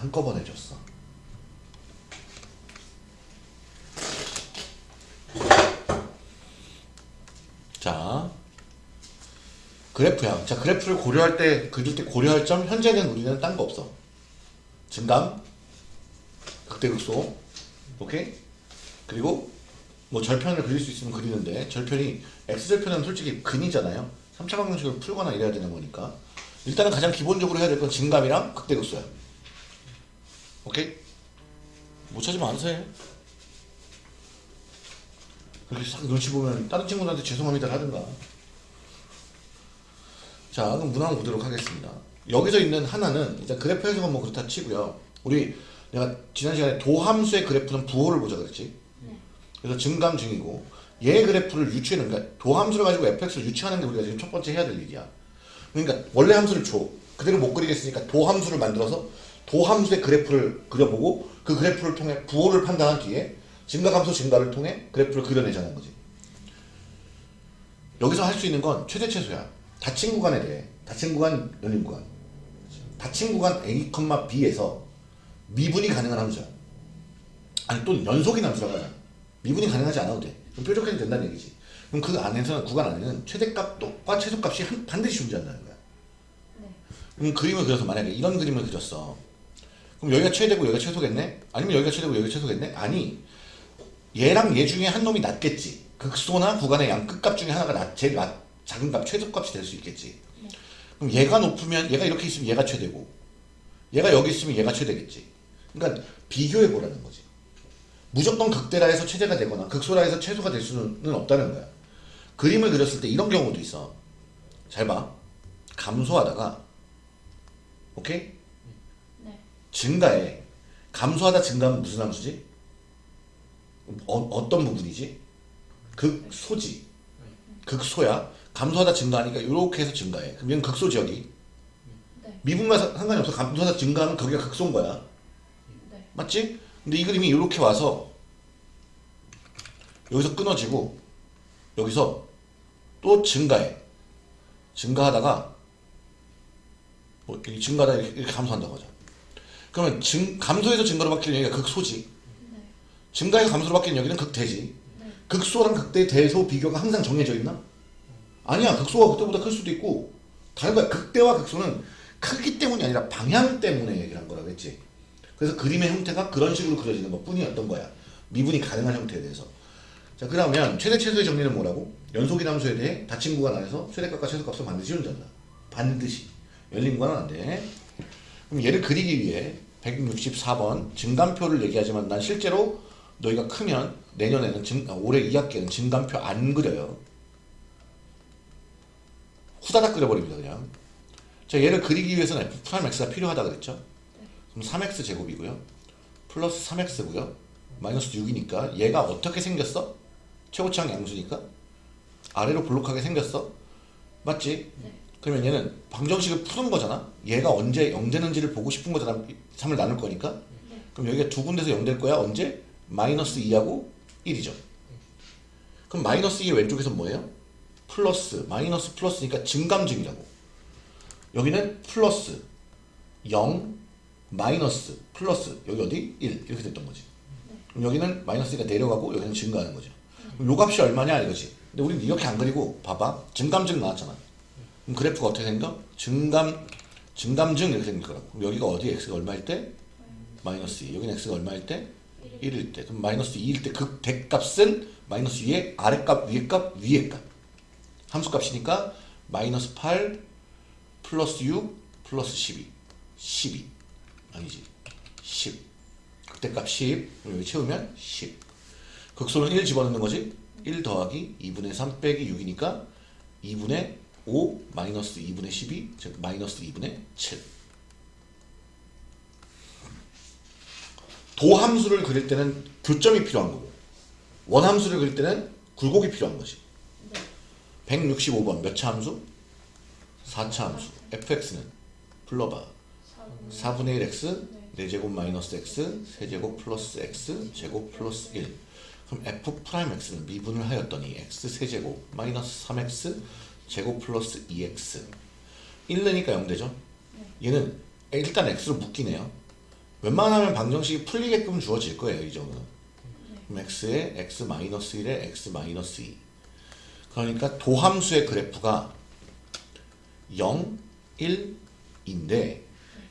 한꺼번에 줬어. 자, 그래프야. 자, 그래프를 고려할 때, 그릴 때 고려할 점, 현재는 우리는 딴 거 없어. 증감, 극대극소, 오케이? 그리고 뭐 절편을 그릴 수 있으면 그리는데 절편이 x절편은 솔직히 근이잖아요. 3차 방정식을 풀거나 이래야 되는 거니까 일단은 가장 기본적으로 해야 될 건 증감이랑 극대극소야. 오케이? 못 찾으면 알아서 해. 그렇게 싹 눈치 보면 다른 친구들한테 죄송합니다 하든가. 자, 그럼 문항 보도록 하겠습니다. 여기서 있는 하나는 일단 그래프 해석은 뭐 그렇다 치고요. 우리 내가 지난 시간에 도함수의 그래프는 부호를 보자 그랬지. 그래서 증감 증이고 얘 그래프를 유추하는 그러니까 도함수를 가지고 fx를 유추하는 게 우리가 지금 첫 번째 해야 될 일이야. 그러니까 원래 함수를 줘. 그대로 못 그리겠으니까 도함수를 만들어서 도함수의 그래프를 그려보고 그 그래프를 통해 부호를 판단한 뒤에 증가함수 증가를 통해 그래프를 그려내자는 거지. 여기서 할 수 있는 건 최대 최소야. 닫힌 구간에 대해 닫힌 구간, 열린 구간. 닫힌 구간 A, B에서 미분이 가능한 함수야. 아니 또는 연속인 함수라고 하자. 미분이 가능하지 않아도 돼. 그럼 뾰족해도 된다는 얘기지. 그럼 그 안에서는 구간 안에는 최대값과 최소값이 한- 반드시 존재한다는 거야. 네. 그럼 그림을 그려서 만약에 이런 그림을 그렸어. 그럼 여기가 최대고 여기가 최소겠네? 아니면 여기가 최대고 여기가 최소겠네? 아니 얘랑 얘 중에 한 놈이 낮겠지. 극소나 구간의 양 끝값 중에 하나가 낮, 제일 낮, 작은 값, 최소값이 될 수 있겠지. 그럼 얘가 높으면 얘가 이렇게 있으면 얘가 최대고 얘가 여기 있으면 얘가 최대겠지. 그러니까 비교해 보라는 거지. 무조건 극대라 해서 최대가 되거나 극소라 해서 최소가 될 수는 없다는 거야. 그림을 그렸을 때 이런 경우도 있어. 잘 봐. 감소하다가 오케이? 네. 증가해. 감소하다 증가하면 무슨 함수지? 어, 어떤 부분이지? 극소지. 극소야. 감소하다 증가하니까 이렇게 해서 증가해. 그럼 얘는 극소지 여기. 네. 미분과 사- 상관이 없어. 감소하다 증가하면 거기가 극소인 거야. 네. 맞지? 근데 이 그림이 이렇게 와서 여기서 끊어지고 여기서 또 증가해. 증가하다가 뭐 이렇게 증가하다 이렇게, 이렇게 감소한다고 하죠. 그러면 증, 감소해서 증가로 바뀌는 여기가 극소지. 네. 증가해서 감소로 바뀌는 여기는 극대지. 네. 극소랑 극대 대소 비교가 항상 정해져 있나? 아니야. 극소가 극대보다 클 수도 있고 다른 거야. 극대와 극소는 크기 때문이 아니라 방향 때문에 얘기를 한 거라고 했지. 그래서 그림의 형태가 그런 식으로 그려지는 것 뿐이었던 거야. 미분이 가능한 형태에 대해서. 자, 그러면 최대 최소의 정리는 뭐라고? 연속인 함수에 대해 닫힌 구간 안에서 최대값과 최소값을 반드시 존재한다. 반드시. 열린 구간은 안 돼. 그럼 얘를 그리기 위해 164번 증감표를 얘기하지만 난 실제로 너희가 크면 내년에는 증, 아, 올해 2학기에는 증감표 안 그려요. 후다닥 그려버립니다 그냥. 자 얘를 그리기 위해서는 f prime x가 필요하다 그랬죠. 그럼 3x 제곱이고요. 플러스 3x고요. 마이너스 6이니까 얘가 어떻게 생겼어? 최고차항 양수니까 아래로 볼록하게 생겼어. 맞지? 네. 그러면 얘는 방정식을 푸는 거잖아. 얘가 언제 0 되는지를 보고 싶은 거잖아. 3을 나눌 거니까. 네. 그럼 여기가 두 군데서 0될 거야. 언제? 마이너스 2하고 1이죠. 그럼 마이너스 2의 왼쪽에서 뭐예요? 플러스, 마이너스 플러스니까 증감증이라고. 여기는 플러스, 0, 마이너스, 플러스, 여기 어디? 1. 이렇게 됐던 거지. 그럼 여기는 마이너스가 내려가고 여기는 증가하는 거죠. 그럼 요 값이 얼마냐 이거지. 근데 우리는 이렇게 안 그리고 봐봐. 증감증 나왔잖아. 그럼 그래프가 어떻게 생겨? 증감, 증감증 이렇게 생길 거라고. 그럼 여기가 어디? x가 얼마일 때? 마이너스 2. 여기는 x가 얼마일 때? 1일 때. 그럼 마이너스 2일 때그 대값은 마이너스 2의 아래값, 위에값, 위에값. 함수값이니까 마이너스 8 플러스 6 플러스 12. 12. 아니지. 10. 그때값 10. 그럼 여기 채우면 10. 극소는 1 집어넣는 거지. 1 더하기 2분의 3 빼기 6이니까 2분의 5 마이너스 2분의 12 즉 마이너스 2분의 7. 도함수를 그릴 때는 교점이 필요한 거고 원함수를 그릴 때는 굴곡이 필요한 거지. 네. 165번 몇 차 함수? 4차 함수. fx는 불러봐. 4분의 1 x 네. 4제곱 마이너스 x 세제곱 플러스 x 제곱 플러스 1 그럼 f prime x는 미분을 하였더니 x 세제곱 마이너스 3x 제곱 플러스 2x 1 내니까 0 되죠? 얘는 일단 x로 묶이네요 웬만하면 방정식이 풀리게끔 주어질 거예요. 이 정도는. 네. 그럼 x에 x 마이너스 1에 x 마이너스 2. 그러니까 도함수의 그래프가 0, 1인데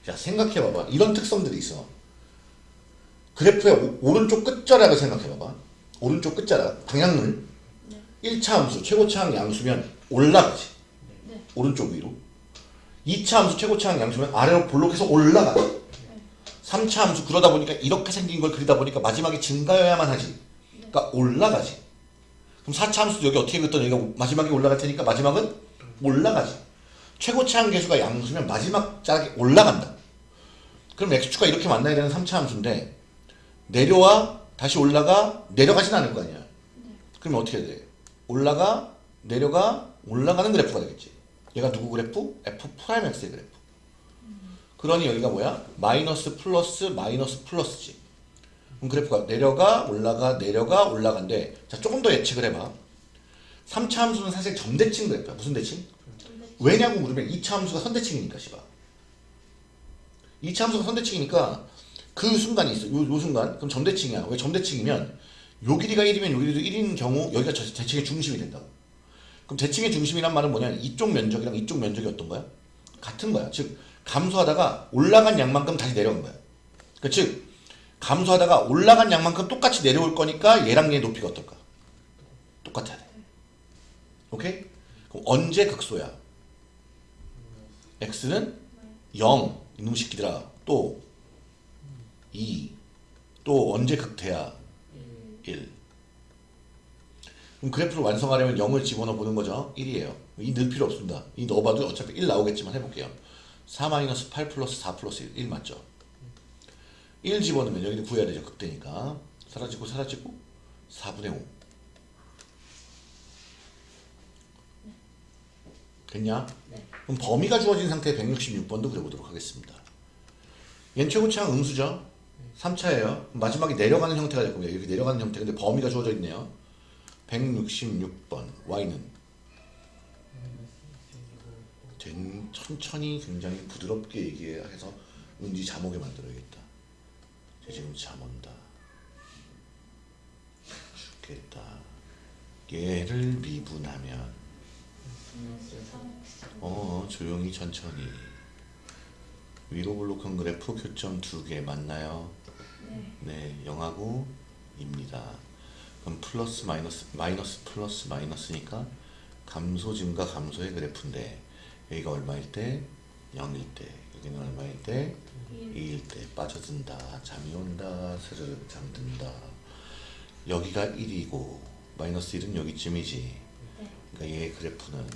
자 생각해봐봐. 이런 특성들이 있어. 그래프의 오- 오른쪽 끝자락을 생각해봐봐. 오른쪽 끝자락 방향을 네. 1차 함수 최고차항 양수면 올라가지. 네. 오른쪽 위로. 2차 함수 최고차항 양수면 아래로 볼록해서 올라가지. 3차 함수 그러다 보니까 이렇게 생긴 걸 그리다 보니까 마지막에 증가여야만 하지. 그러니까 올라가지. 그럼 4차 함수도 여기 어떻게 그렸던 여기가 마지막에 올라갈 테니까 마지막은 올라가지. 최고차항 계수가 양수면 마지막 자락에 올라간다. 그럼 x축가 이렇게 만나야 되는 3차 함수인데 내려와 다시 올라가 내려가진 않을 거 아니야. 그러면 어떻게 해야 돼? 올라가 내려가 올라가는 그래프가 되겠지. 얘가 누구 그래프? f prime x의 그래프. 그러니 여기가 뭐야? 마이너스 플러스 마이너스 플러스지. 그럼 그래프가 내려가 올라가 내려가 올라간대. 자 조금 더 예측을 해봐. 3차 함수는 사실 점대칭 그래프야. 무슨 대칭? 왜냐고 물으면 2차 함수가 선대칭이니까 씨발 2차 함수가 선대칭이니까 그 순간이 있어 요, 요 순간 그럼 점대칭이야 왜 점대칭이면 요 길이가 1이면 요 길이도 1인 경우 여기가 저 대칭의 중심이 된다고 그럼 대칭의 중심이란 말은 뭐냐면 이쪽 면적이랑 이쪽 면적이 어떤 거야? 같은 거야 즉 감소하다가 올라간 양만큼 다시 내려온 거야 그 즉 감소하다가 올라간 양만큼 똑같이 내려올 거니까 얘랑 얘 높이가 어떨까? 똑같아야 돼 오케이? 그럼 언제 극소야? x는 0 이놈 새끼들아 또 2, 또 언제 극대야? 1 그럼 그래프를 완성하려면 0을 집어넣어 보는 거죠 1이에요 이 넣을 필요 없습니다 이 넣어봐도 어차피 1 나오겠지만 해볼게요 4-8 플러스 4 플러스 1, 1 맞죠? 1 집어넣으면 여기는 구해야 되죠 극대니까 사라지고 사라지고 4분의 5 됐냐? 네. 그럼 범위가 주어진 상태의 166번도 그려보도록 하겠습니다. 얘는 최고차항 음수죠? 3차예요. 마지막에 내려가는 형태가 될 겁니다. 이렇게 내려가는 형태. 근데 범위가 주어져 있네요. 166번. y는 된- 천천히 굉장히 부드럽게 얘기해서 은지 잠오게 만들어야겠다. 쟤 지금 잠 온다. 죽겠다. 얘를 미분하면 어 조용히 천천히 위로 블록한 그래프 교점 두 개 맞나요? 네. 네 0하고 입니다 그럼 플러스 마이너스 마이너스 플러스 마이너스니까 감소 증가 감소의 그래프인데 여기가 얼마일 때? 0일 때 여기는 얼마일 때? 2일 때 빠져든다 잠이 온다 스르르 잠든다 여기가 1이고 마이너스 1은 여기쯤이지 네. 그러니까 얘 그래프는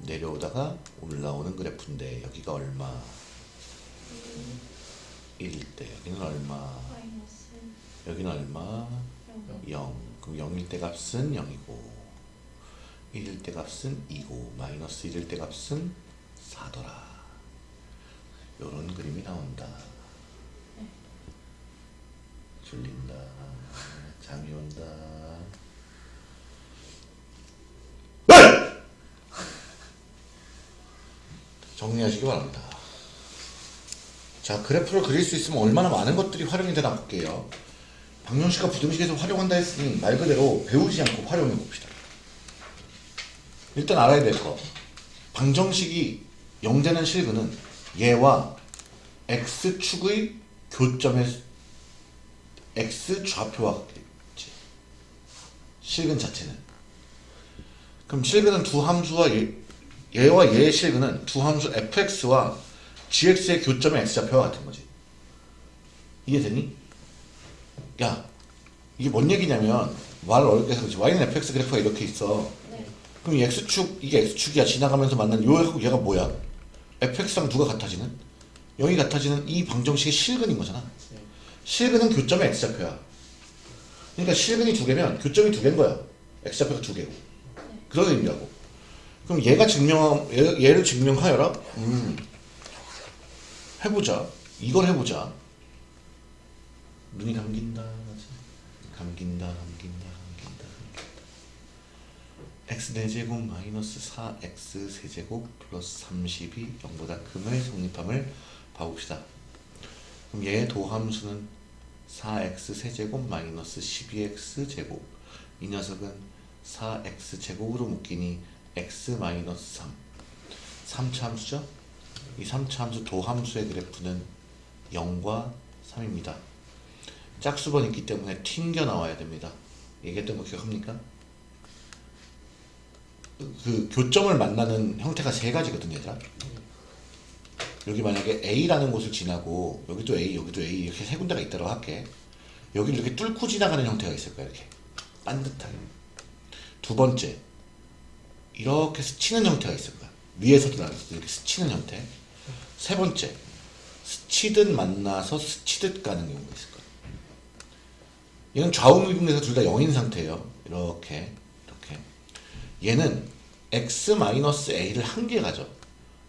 내려오다가 올라오는 그래프인데 여기가 얼마? 1일 때 여기는 얼마? 여기는 얼마? 0. 0 그럼 0일 때 값은 0이고 1일 때 값은 2고 마이너스 1일 때 값은 4더라. 요런 그림이 나온다. 졸린다. 잠이 온다. 정리하시기 바랍니다. 자 그래프를 그릴 수 있으면 얼마나 많은 것들이 활용이 되나 볼게요 박명씨가 부등식에서 활용한다 했으니 말 그대로 배우지 않고 활용해 봅시다. 일단 알아야 될 거. 방정식이 0되는 실근은 얘와 x축의 교점의 x 좌표와 같겠지. 실근 자체는. 그럼 실근은 두 함수와 얘, 얘와 얘의 실근은 두 함수 fx와 gx의 교점의 x좌표와 같은 거지. 이해되니? 야 이게 뭔 얘기냐면 말을 어렵게 해서 그렇지. y는 fx 그래프가 이렇게 있어. 네. 그럼 이 x축 이게 x축이야. 지나가면서 만난 요하고 얘가 뭐야? fx랑 누가 같아지는? 0이 같아지는 이 방정식의 실근인 거잖아. 실근은 교점의 x좌표야. 그러니까 실근이 두 개면 교점이 두 개인 거야. X좌표가 두 개고. 그런 의미라고. 그럼 얘가 증명 얘, 얘를 증명하여라? 음. 해보자. 이걸 해보자 눈이 감긴다 감긴다 감긴다 감긴다 x 4제곱 마이너스 4x 세제곱 플러스 30이 0보다 금을 성립함을 봐봅시다. 그럼 얘의 도함수는 4x 세제곱 마이너스 12x 제곱. 이 녀석은 4x 제곱으로 묶이니 x 마이너스 3 3차 함수죠? 이 3차 함수 도함수의 그래프는 0과 3입니다 짝수번 있기 때문에 튕겨 나와야 됩니다. 얘기했던 거 기억합니까? 그 교점을 만나는 형태가 세 가지거든요 얘들아. 여기 만약에 A라는 곳을 지나고 여기도 A 여기도 A 이렇게 세 군데가 있다고 할게. 여기를 이렇게 뚫고 지나가는 형태가 있을 거야 이렇게. 반듯하게. 두 번째 이렇게 스치는 형태가 있을 거야. 위에서도 아래서도 이렇게 스치는 형태. 세 번째 스치듯 만나서 스치듯 가는 경우가 있을 거야 얘는 좌우미분에서 둘 다 0인 상태예요. 이렇게 이렇게. 얘는 x-a를 한 개 가져.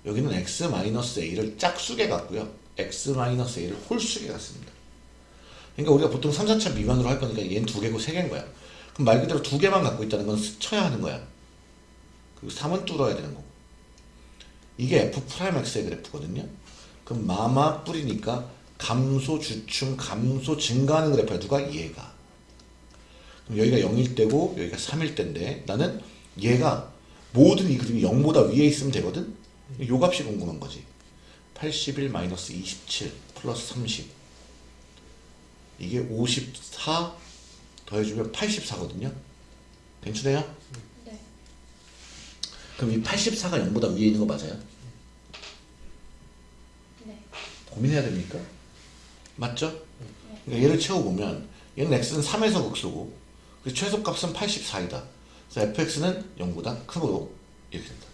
여기는 x-a를 짝수개 갔고요. x-a를 홀수개 갔습니다. 그러니까 우리가 보통 3, 4차 미만으로 할 거니까 얘는 두 개고 세 개인 거야. 그럼 말 그대로 두 개만 갖고 있다는 건 스쳐야 하는 거야. 그리고 3은 뚫어야 되는 거고. 이게 f'x의 그래프거든요. 그럼 마마 뿌리니까 감소 주춤 감소 증가하는 그래프야. 누가? 얘가 여기가 0일 때고 여기가 3일 때인데 나는 얘가 모든 이 그림이 0보다 위에 있으면 되거든 요 값이 궁금한 거지 81 마이너스 27 플러스 30 이게 54 더해주면 84거든요 괜찮아요? 네. 그럼 이 84가 0보다 위에 있는 거 맞아요? 네. 고민해야 됩니까? 맞죠? 그러니까 얘를 채워보면 얘는 x는 3에서 극소고 최소값은 84이다. 그래서 fx는 0보다 크고 이렇게 된다.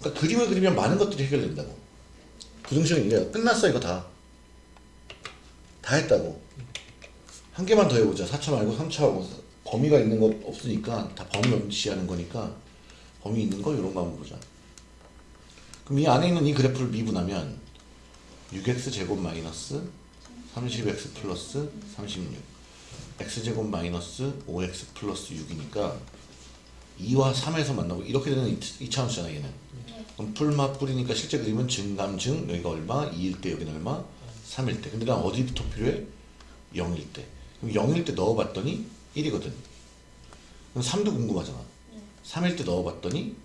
그러니까 그림을 그리면 많은 것들이 해결된다고. 부등식은 이래요. 끝났어 이거 다. 다 했다고. 한 개만 더 해보자. 4차 말고 3차하고 범위가 있는 거 없으니까 다 범위 없이하는 거니까 범위 있는 거 이런 거 한번 보자. 그럼 이 안에 있는 이 그래프를 미분하면 6x 제곱 마이너스 30x 플러스 36 x제곱 마이너스 5x 플러스 6이니까 2와 3에서 만나고 이렇게 되는 2차함수잖아 얘는. 네. 그럼 풀마 뿌리니까 실제 그림은 증감증 여기가 얼마? 2일 때 여기는 얼마? 3일 때. 근데 난 어디부터 필요해? 0일 때. 그럼 0일 때 넣어봤더니 1이거든. 그럼 3도 궁금하잖아. 네. 3일 때 넣어봤더니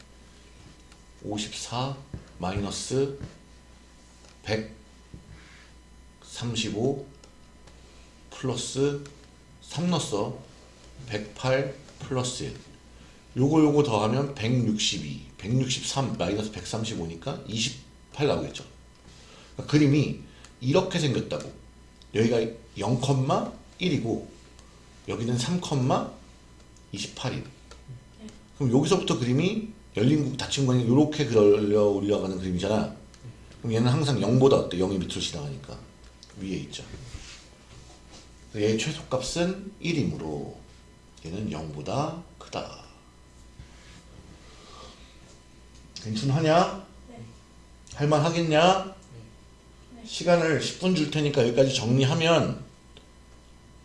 54 마이너스 135 플러스 3 넣었어 108 플러스 1 요거 요거 더하면 162 163 마이너스 135니까 28 나오겠죠 그러니까 그림이 이렇게 생겼다고 여기가 0,1이고 여기는 3,28이 그럼 여기서부터 그림이 열린 국 닫힌 공간이 이렇게 그려 올라가는 그림이잖아. 그럼 얘는 항상 0보다 어때? 0이 밑으로 지나가니까 위에 있죠. 얘의 최소값은 1이므로 얘는 0보다 크다. 괜찮하냐? 네. 할만하겠냐? 네. 시간을 10분 줄 테니까 여기까지 정리하면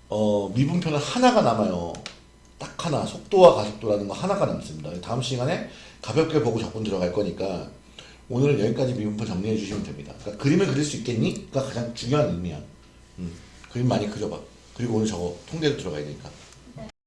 어, 미분표는 하나가 남아요. 딱 하나 속도와 가속도라는 거 하나가 남습니다. 다음 시간에 가볍게 보고 적분 들어갈 거니까 오늘은 여기까지 미분표 정리해 주시면 됩니다. 그러니까 그림을 그릴 수 있겠니?가 가장 중요한 의미야. 음, 그림 많이 그려봐. 그리고 오늘 저거 통계도 들어가야 되니까.